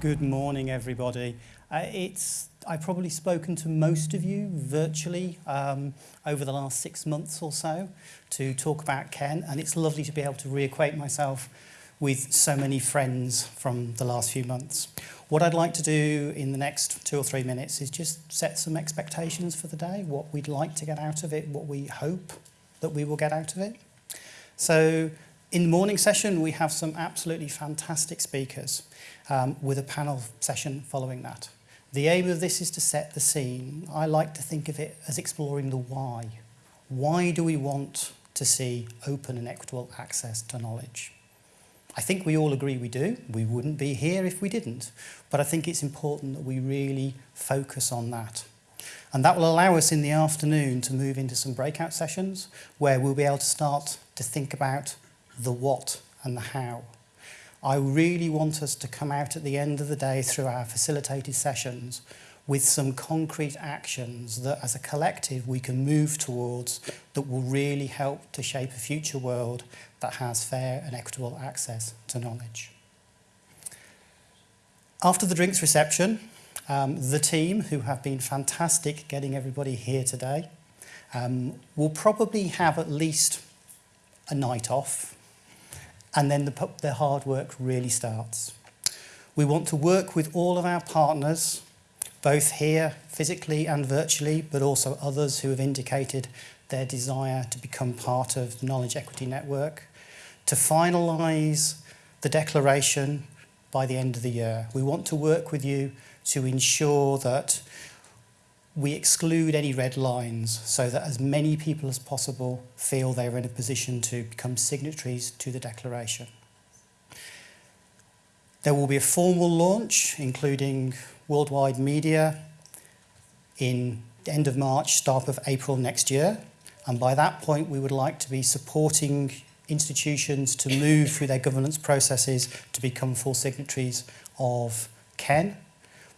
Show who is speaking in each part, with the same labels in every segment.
Speaker 1: Good morning, everybody. Uh, it's I've probably spoken to most of you virtually um, over the last six months or so to talk about Ken, and it's lovely to be able to reacquaint myself with so many friends from the last few months. What I'd like to do in the next two or three minutes is just set some expectations for the day, what we'd like to get out of it, what we hope that we will get out of it. So in the morning session, we have some absolutely fantastic speakers um, with a panel session following that. The aim of this is to set the scene. I like to think of it as exploring the why. Why do we want to see open and equitable access to knowledge? I think we all agree we do. We wouldn't be here if we didn't. But I think it's important that we really focus on that. And that will allow us in the afternoon to move into some breakout sessions where we'll be able to start to think about the what and the how. I really want us to come out at the end of the day through our facilitated sessions with some concrete actions that as a collective we can move towards that will really help to shape a future world that has fair and equitable access to knowledge. After the drinks reception, um, the team, who have been fantastic getting everybody here today, um, will probably have at least a night off and then the, the hard work really starts. We want to work with all of our partners, both here physically and virtually, but also others who have indicated their desire to become part of the Knowledge Equity Network, to finalise the declaration by the end of the year. We want to work with you to ensure that we exclude any red lines so that as many people as possible feel they're in a position to become signatories to the declaration. There will be a formal launch, including worldwide media, in the end of March, start of April next year. And by that point, we would like to be supporting institutions to move through their governance processes to become full signatories of KEN.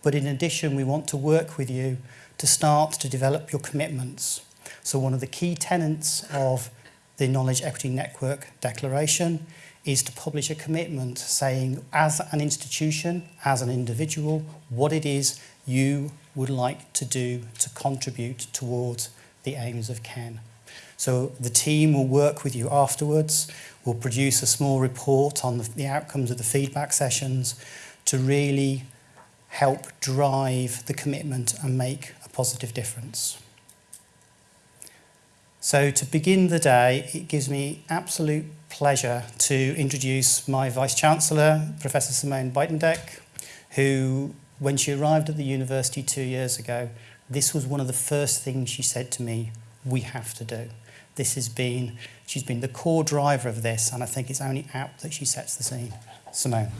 Speaker 1: But in addition, we want to work with you to start to develop your commitments. So one of the key tenets of the Knowledge Equity Network Declaration is to publish a commitment saying as an institution, as an individual, what it is you would like to do to contribute towards the aims of KEN. So the team will work with you afterwards, will produce a small report on the, the outcomes of the feedback sessions to really help drive the commitment and make positive difference. So to begin the day, it gives me absolute pleasure to introduce my Vice-Chancellor, Professor Simone Buitendijk, who, when she arrived at the university two years ago, this was one of the first things she said to me, we have to do. This has been, she's been the core driver of this, and I think it's only apt that she sets the scene. Simone.